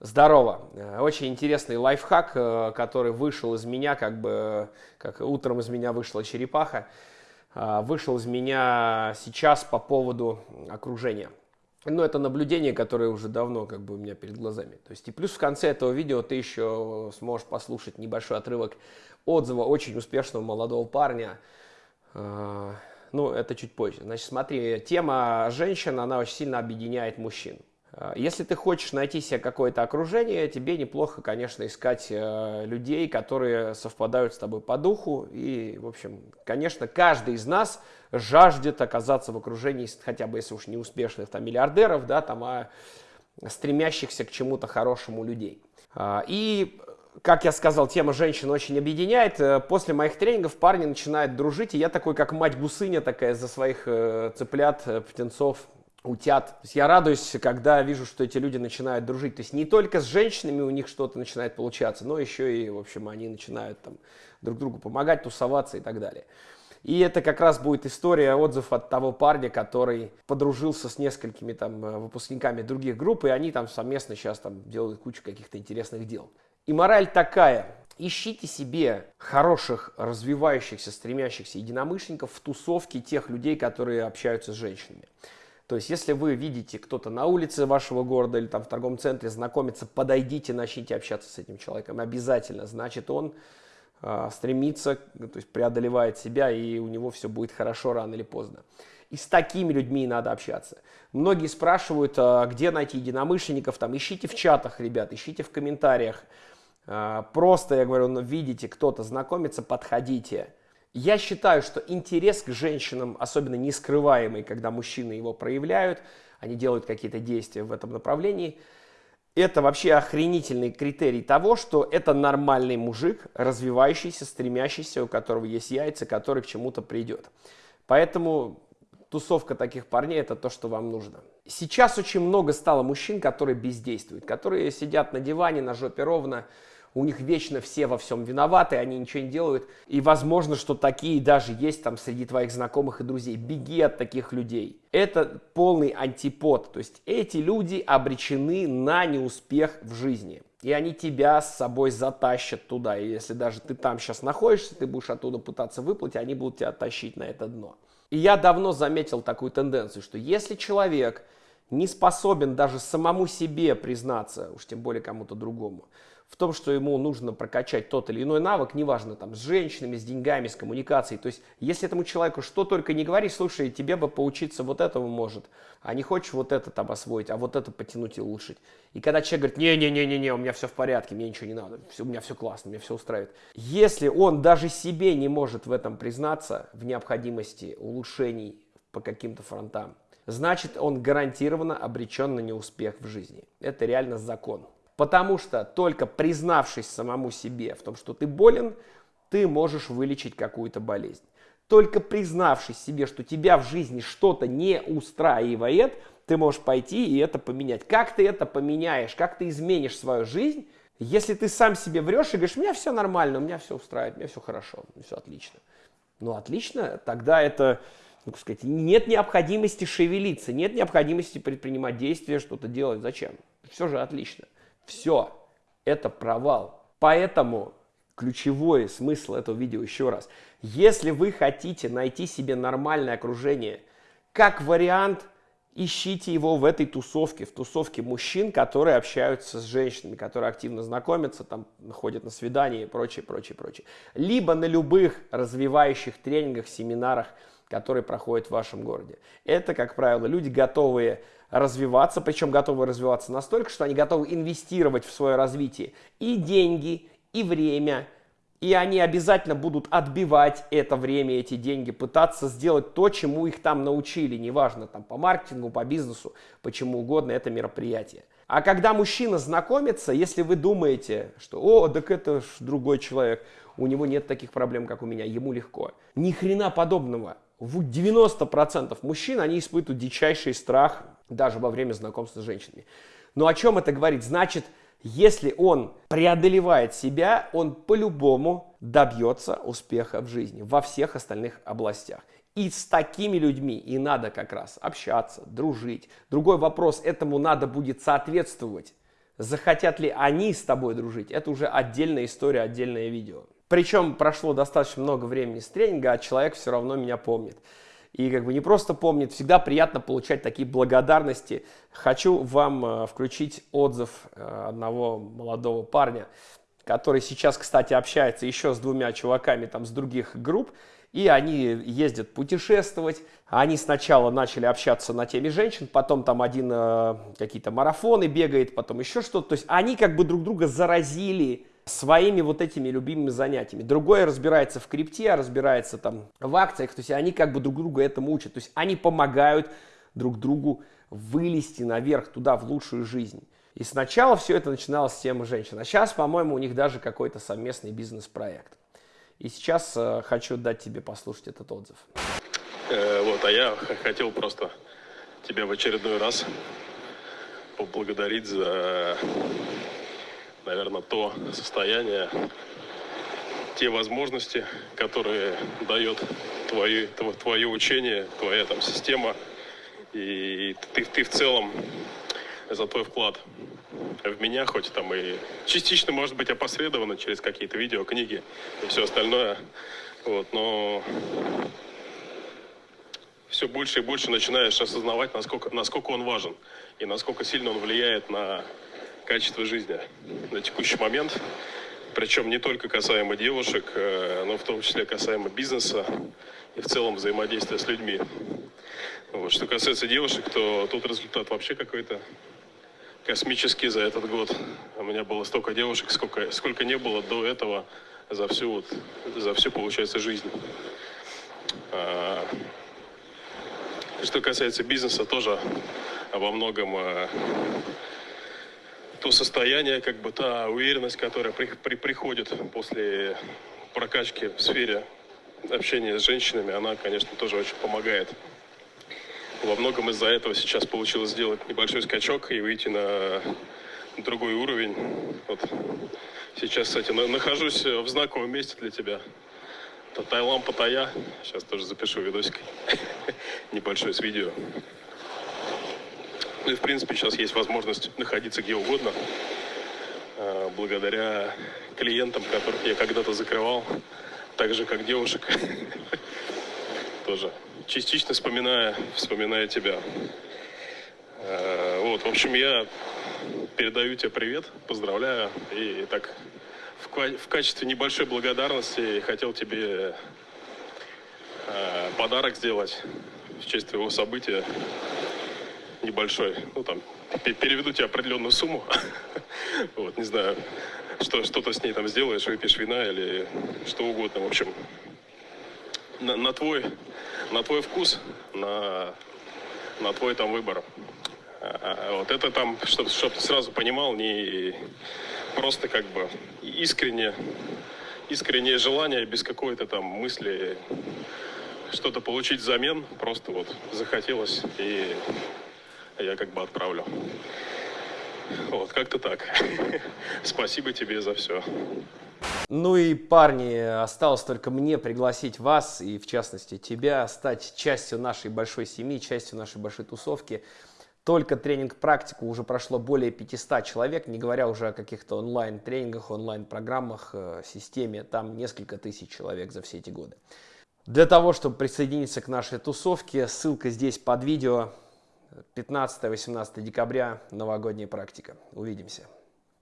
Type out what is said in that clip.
Здорово. Э, очень интересный лайфхак, э, который вышел из меня, как бы, как утром из меня вышла черепаха, э, вышел из меня сейчас по поводу окружения. Ну, это наблюдение, которое уже давно как бы у меня перед глазами. То есть, и плюс в конце этого видео ты еще сможешь послушать небольшой отрывок отзыва очень успешного молодого парня. Ну, это чуть позже. Значит, смотри, тема женщин, она очень сильно объединяет мужчин. Э, если ты хочешь найти себе какое-то окружение, тебе неплохо, конечно, искать э, людей, которые совпадают с тобой по духу. И, в общем, конечно, каждый из нас жаждет оказаться в окружении, хотя бы если уж не успешных там, миллиардеров, да, там, а стремящихся к чему-то хорошему людей. Э, и как я сказал, тема женщин очень объединяет. После моих тренингов парни начинают дружить, и я такой, как мать гусыня такая за своих цыплят, птенцов, утят. То есть я радуюсь, когда вижу, что эти люди начинают дружить. То есть не только с женщинами у них что-то начинает получаться, но еще и, в общем, они начинают там друг другу помогать, тусоваться и так далее. И это как раз будет история, отзыв от того парня, который подружился с несколькими там э, выпускниками других групп, и они там совместно сейчас там делают кучу каких-то интересных дел. И мораль такая. Ищите себе хороших, развивающихся, стремящихся единомышленников в тусовке тех людей, которые общаются с женщинами. То есть, если вы видите кто-то на улице вашего города или там в торговом центре знакомиться, подойдите, начните общаться с этим человеком обязательно. Значит, он э, стремится, то есть преодолевает себя, и у него все будет хорошо рано или поздно. И с такими людьми надо общаться. Многие спрашивают, а где найти единомышленников, там ищите в чатах, ребят, ищите в комментариях. А, просто, я говорю, ну, видите, кто-то знакомится, подходите. Я считаю, что интерес к женщинам, особенно не скрываемый, когда мужчины его проявляют, они делают какие-то действия в этом направлении, это вообще охренительный критерий того, что это нормальный мужик, развивающийся, стремящийся, у которого есть яйца, который к чему-то придет. Поэтому тусовка таких парней – это то, что вам нужно. Сейчас очень много стало мужчин, которые бездействуют, которые сидят на диване, на жопе ровно, у них вечно все во всем виноваты, они ничего не делают. И возможно, что такие даже есть там среди твоих знакомых и друзей. Беги от таких людей. Это полный антипод. То есть эти люди обречены на неуспех в жизни. И они тебя с собой затащат туда. И если даже ты там сейчас находишься, ты будешь оттуда пытаться выплыть, они будут тебя тащить на это дно. И я давно заметил такую тенденцию, что если человек не способен даже самому себе признаться, уж тем более кому-то другому, в том, что ему нужно прокачать тот или иной навык, неважно, там, с женщинами, с деньгами, с коммуникацией. То есть, если этому человеку что только не говори, слушай, тебе бы поучиться вот этому может, а не хочешь вот это там освоить, а вот это потянуть и улучшить. И когда человек говорит, не-не-не-не, у меня все в порядке, мне ничего не надо, все, у меня все классно, меня все устраивает. Если он даже себе не может в этом признаться, в необходимости улучшений по каким-то фронтам, значит он гарантированно обречен на неуспех в жизни. Это реально закон. Потому что только признавшись самому себе в том, что ты болен, ты можешь вылечить какую-то болезнь. Только признавшись себе, что тебя в жизни что-то не устраивает, ты можешь пойти и это поменять. Как ты это поменяешь, как ты изменишь свою жизнь, если ты сам себе врешь и говоришь, у меня все нормально, у меня все устраивает, у меня все хорошо, все отлично. Ну, отлично, тогда это, ну, так сказать, нет необходимости шевелиться, нет необходимости предпринимать действия, что-то делать. Зачем? Все же отлично. Все, это провал. Поэтому ключевой смысл этого видео еще раз. Если вы хотите найти себе нормальное окружение, как вариант, ищите его в этой тусовке, в тусовке мужчин, которые общаются с женщинами, которые активно знакомятся, там ходят на свидания и прочее, прочее, прочее. Либо на любых развивающих тренингах, семинарах, которые проходят в вашем городе. Это, как правило, люди, готовые развиваться, причем готовы развиваться настолько, что они готовы инвестировать в свое развитие и деньги, и время, и они обязательно будут отбивать это время, эти деньги, пытаться сделать то, чему их там научили, неважно, там по маркетингу, по бизнесу, почему угодно, это мероприятие. А когда мужчина знакомится, если вы думаете, что «О, так это ж другой человек, у него нет таких проблем, как у меня, ему легко». Ни хрена подобного. В 90% мужчин, они испытывают дичайший страх даже во время знакомства с женщинами. Но о чем это говорит? Значит, если он преодолевает себя, он по-любому добьется успеха в жизни во всех остальных областях. И с такими людьми и надо как раз общаться, дружить. Другой вопрос, этому надо будет соответствовать Захотят ли они с тобой дружить, это уже отдельная история, отдельное видео. Причем прошло достаточно много времени с тренинга, а человек все равно меня помнит. И как бы не просто помнит, всегда приятно получать такие благодарности. Хочу вам э, включить отзыв э, одного молодого парня, который сейчас, кстати, общается еще с двумя чуваками там с других групп. И они ездят путешествовать. Они сначала начали общаться на теме женщин, потом там один э, какие-то марафоны бегает, потом еще что-то. То есть они как бы друг друга заразили своими вот этими любимыми занятиями. Другой разбирается в крипте, разбирается там в акциях, то есть они как бы друг друга этому учат. То есть они помогают друг другу вылезти наверх туда, в лучшую жизнь. И сначала все это начиналось с темы женщин, а сейчас, по-моему, у них даже какой-то совместный бизнес-проект. И сейчас э, хочу дать тебе послушать этот отзыв. Э, вот, а я хотел просто тебя в очередной раз поблагодарить за наверное, то состояние, те возможности, которые дает твое, твое учение, твоя там система, и ты, ты в целом за твой вклад в меня, хоть там и частично, может быть, опосредованно через какие-то видео, книги и все остальное, вот, но все больше и больше начинаешь осознавать, насколько, насколько он важен и насколько сильно он влияет на качество жизни на текущий момент. Причем не только касаемо девушек, э, но в том числе касаемо бизнеса и в целом взаимодействия с людьми. Вот. Что касается девушек, то тут результат вообще какой-то космический за этот год. У меня было столько девушек, сколько, сколько не было до этого за всю, вот, за всю получается, жизнь. А, что касается бизнеса, тоже во многом а, то состояние, как бы та уверенность, которая при, при, приходит после прокачки в сфере общения с женщинами, она, конечно, тоже очень помогает. Во многом из-за этого сейчас получилось сделать небольшой скачок и выйти на другой уровень. Вот. Сейчас, кстати, нахожусь в знаковом месте для тебя. Таиланд, Паттайя. Сейчас тоже запишу видосик небольшой с видео. Ну и, в принципе, сейчас есть возможность находиться где угодно, а, благодаря клиентам, которых я когда-то закрывал, так же, как девушек. Тоже частично вспоминая, вспоминая тебя. А, вот, в общем, я передаю тебе привет, поздравляю. И так, в, качестве небольшой благодарности хотел тебе а, подарок сделать в честь твоего события небольшой, ну там, переведу тебе определенную сумму, вот, не знаю, что, что-то с ней там сделаешь, выпьешь вина или что угодно, в общем, на, на твой, на твой вкус, на, на твой там выбор. А, а вот это там, чтобы чтоб ты сразу понимал, не просто как бы искренне, искреннее желание без какой-то там мысли что-то получить взамен, просто вот захотелось и я как бы отправлю. Вот, как-то так. Спасибо тебе за все. Ну и, парни, осталось только мне пригласить вас, и в частности тебя, стать частью нашей большой семьи, частью нашей большой тусовки. Только тренинг-практику уже прошло более 500 человек, не говоря уже о каких-то онлайн-тренингах, онлайн-программах, э, системе. Там несколько тысяч человек за все эти годы. Для того, чтобы присоединиться к нашей тусовке, ссылка здесь под видео. 15-18 декабря новогодняя практика. Увидимся.